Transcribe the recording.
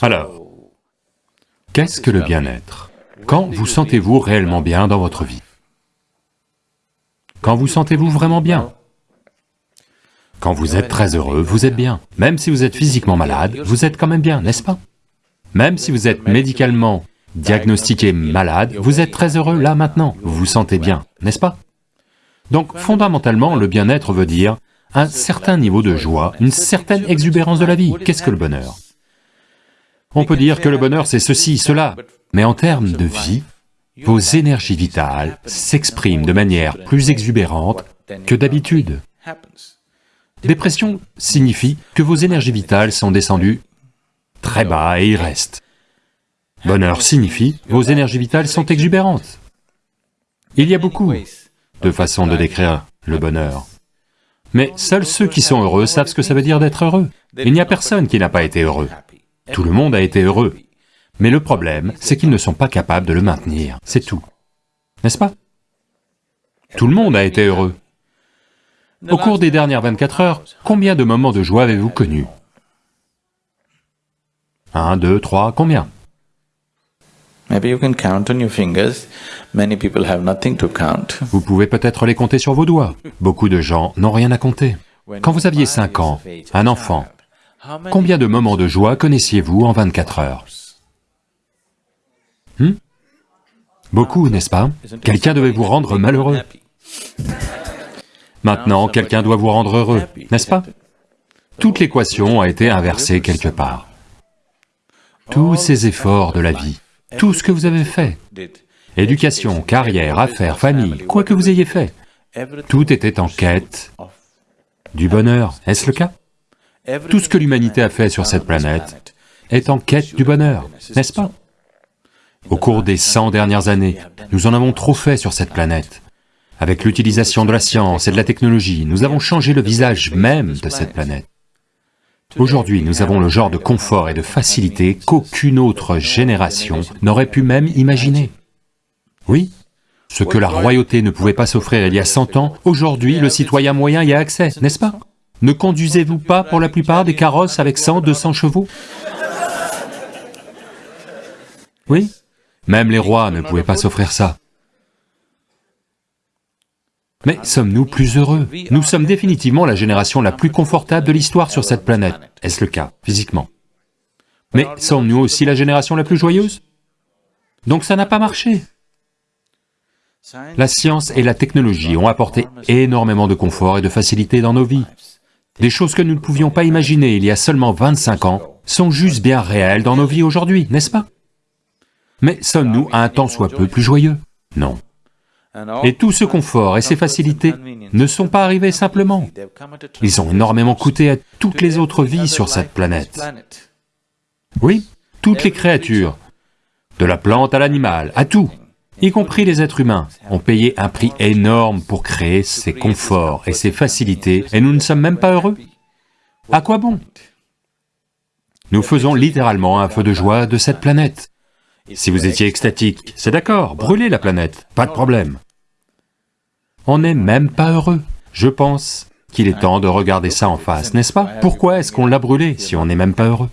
Alors, qu'est-ce que le bien-être? Quand vous sentez-vous réellement bien dans votre vie? Quand vous sentez-vous vraiment bien? Quand vous êtes très heureux, vous êtes bien. Même si vous êtes physiquement malade, vous êtes quand même bien, n'est-ce pas? Même si vous êtes médicalement diagnostiqué malade, vous êtes très heureux là maintenant, vous vous sentez bien, n'est-ce pas? Donc fondamentalement, le bien-être veut dire un certain niveau de joie, une certaine exubérance de la vie. Qu'est-ce que le bonheur? On peut dire que le bonheur c'est ceci, cela, mais en termes de vie, vos énergies vitales s'expriment de manière plus exubérante que d'habitude. Dépression signifie que vos énergies vitales sont descendues très bas et y restent. Bonheur signifie vos énergies vitales sont exubérantes. Il y a beaucoup de façons de décrire le bonheur. Mais seuls ceux qui sont heureux savent ce que ça veut dire d'être heureux. Il n'y a personne qui n'a pas été heureux. Tout le monde a été heureux. Mais le problème, c'est qu'ils ne sont pas capables de le maintenir, c'est tout. N'est-ce pas? Tout le monde a été heureux. Au cours des dernières 24 heures, combien de moments de joie avez-vous connus? Un, deux, trois, combien? Vous pouvez peut-être les compter sur vos doigts. Beaucoup de gens n'ont rien à compter. Quand vous aviez 5 ans, un enfant, combien de moments de joie connaissiez-vous en 24 heures hmm? Beaucoup, n'est-ce pas Quelqu'un devait vous rendre malheureux. Maintenant, quelqu'un doit vous rendre heureux, n'est-ce pas Toute l'équation a été inversée quelque part. Tous ces efforts de la vie, tout ce que vous avez fait, éducation, carrière, affaires, famille, quoi que vous ayez fait, tout était en quête du bonheur, est-ce le cas Tout ce que l'humanité a fait sur cette planète est en quête du bonheur, n'est-ce pas? Au cours des 100 dernières années, nous en avons trop fait sur cette planète. Avec l'utilisation de la science et de la technologie, nous avons changé le visage même de cette planète. Aujourd'hui, nous avons le genre de confort et de facilité qu'aucune autre génération n'aurait pu même imaginer. Oui, ce que la royauté ne pouvait pas s'offrir il y a 100 ans, aujourd'hui le citoyen moyen y a accès, n'est-ce pas? Ne conduisez-vous pas pour la plupart des carrosses avec 100, 200 chevaux? Oui, même les rois ne pouvaient pas s'offrir ça. Mais sommes-nous plus heureux? Nous sommes définitivement la génération la plus confortable de l'histoire sur cette planète. Est-ce le cas, physiquement? Mais sommes-nous aussi la génération la plus joyeuse? Donc ça n'a pas marché. La science et la technologie ont apporté énormément de confort et de facilité dans nos vies. Des choses que nous ne pouvions pas imaginer il y a seulement 25 ans sont juste bien réelles dans nos vies aujourd'hui, n'est-ce pas? Mais sommes-nous un temps soit peu plus joyeux? Non. Et tout ce confort et ces facilités ne sont pas arrivés simplement. Ils ont énormément coûté à toutes les autres vies sur cette planète. Oui, toutes les créatures, de la plante à l'animal, à tout, y compris les êtres humains, ont payé un prix énorme pour créer ces conforts et ces facilités, et nous ne sommes même pas heureux. À quoi bon? Nous faisons littéralement un feu de joie de cette planète. Si vous étiez extatique, c'est d'accord, brûlez la planète, pas de problème. On n'est même pas heureux. Je pense qu'il est temps de regarder ça en face, n'est-ce pas? Pourquoi est-ce qu'on l'a brûlé si on n'est même pas heureux?